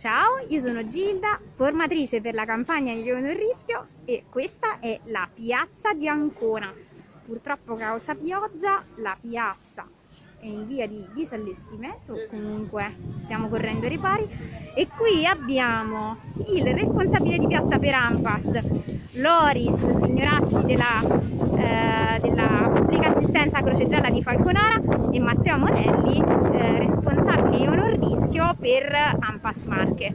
Ciao, io sono Gilda, formatrice per la campagna Io non rischio e questa è la piazza di Ancona. Purtroppo causa pioggia la piazza è in via di disallestimento, comunque stiamo correndo ai ripari e qui abbiamo il responsabile di piazza per Ampas, Loris Signoracci della, eh, della pubblica assistenza Croce Gialla di Falconara e Matteo Morelli, eh, responsabile Io non rischio per Ampas Marche.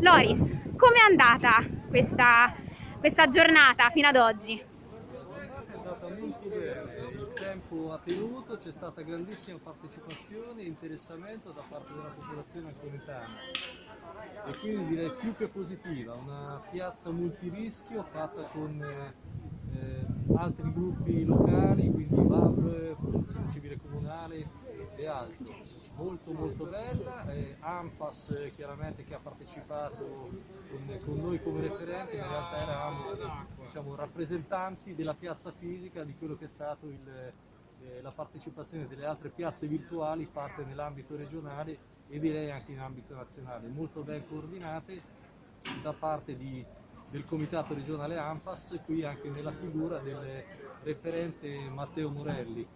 Loris, com'è andata questa, questa giornata fino ad oggi? È andata molto bene, il tempo ha tenuto, c'è stata grandissima partecipazione e interessamento da parte della popolazione anconetana e quindi direi più che positiva, una piazza multirischio fatta con eh, altri gruppi locali, quindi VAV, Protezione Civile Comunale e altri. Molto molto bella, eh, AMPAS eh, chiaramente che ha partecipato con, con, noi come referenti, in realtà eravamo diciamo, rappresentanti della piazza fisica di quello che è stato il, eh, la partecipazione delle altre piazze virtuali fatte nell'ambito regionale e direi anche in ambito nazionale, molto ben coordinate da parte di, del comitato regionale AMPAS, qui anche nella figura del referente Matteo Morelli,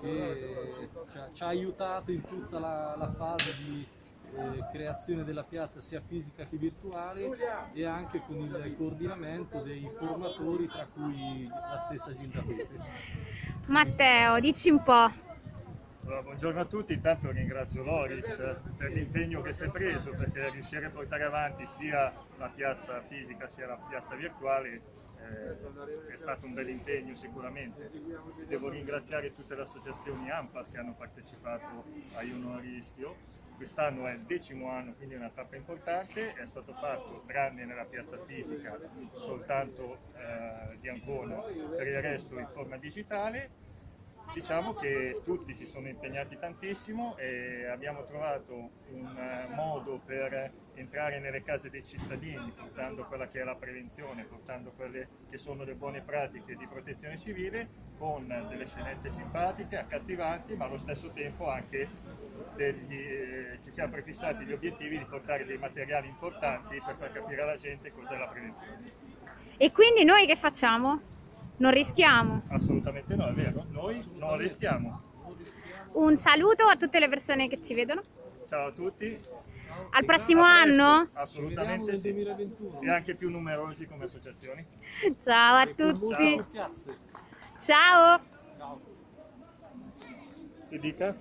che ci ha, ci ha aiutato in tutta la, la fase di eh, creazione della piazza sia fisica che virtuale e anche con il coordinamento dei formatori tra cui la stessa Gilda Pepe. Matteo, dici un po'. Allora, buongiorno a tutti, intanto ringrazio Loris per l'impegno che si è preso perché riuscire a portare avanti sia la piazza fisica sia la piazza virtuale eh, è stato un bel impegno sicuramente. Devo ringraziare tutte le associazioni AMPAS che hanno partecipato a Io Non Rischio. Quest'anno è il decimo anno, quindi è una tappa importante, è stato fatto tranne nella piazza fisica soltanto eh, di Ancona, per il resto in forma digitale Diciamo che tutti si sono impegnati tantissimo e abbiamo trovato un eh, modo per entrare nelle case dei cittadini portando quella che è la prevenzione, portando quelle che sono le buone pratiche di protezione civile con delle scenette simpatiche, accattivanti ma allo stesso tempo anche degli, eh, ci siamo prefissati gli obiettivi di portare dei materiali importanti per far capire alla gente cos'è la prevenzione. E quindi noi che facciamo? Non rischiamo? Assolutamente no, è vero. Noi non rischiamo. Un saluto a tutte le persone che ci vedono. Ciao a tutti. Al prossimo anno? Assolutamente sì. E anche più numerosi come associazioni. Ciao a tutti. Ciao. Ciao. Che dica?